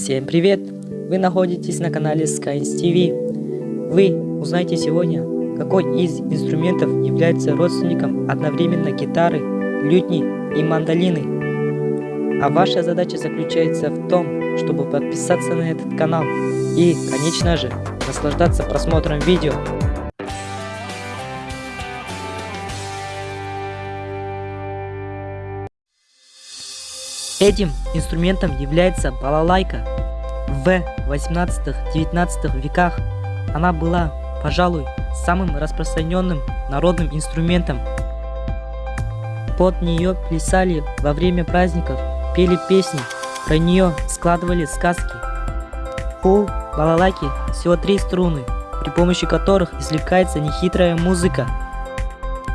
Всем привет! Вы находитесь на канале Skynes TV. Вы узнаете сегодня, какой из инструментов является родственником одновременно гитары, лютни и мандолины. А ваша задача заключается в том, чтобы подписаться на этот канал и, конечно же, наслаждаться просмотром видео. Этим инструментом является балалайка. В 18-19 веках она была, пожалуй, самым распространенным народным инструментом. Под нее плясали во время праздников, пели песни, про нее складывали сказки. У балалайки всего три струны, при помощи которых извлекается нехитрая музыка.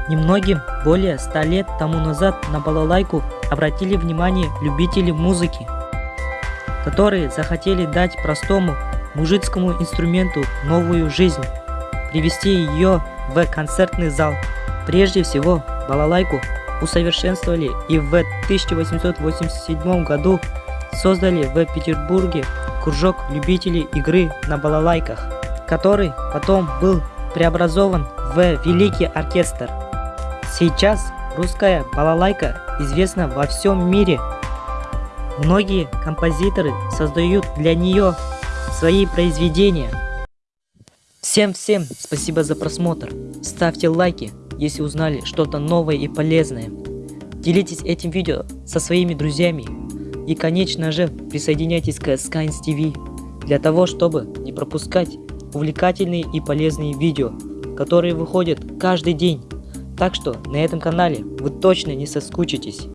Немногим более ста лет тому назад на балалайку обратили внимание любители музыки, которые захотели дать простому мужицкому инструменту новую жизнь, привести ее в концертный зал. Прежде всего, балалайку усовершенствовали и в 1887 году создали в Петербурге кружок любителей игры на балалайках, который потом был преобразован в Великий оркестр. Сейчас русская балалайка известна во всем мире. Многие композиторы создают для нее свои произведения. Всем-всем спасибо за просмотр. Ставьте лайки, если узнали что-то новое и полезное. Делитесь этим видео со своими друзьями. И, конечно же, присоединяйтесь к Skynes TV для того, чтобы не пропускать увлекательные и полезные видео, которые выходят каждый день. Так что на этом канале вы точно не соскучитесь.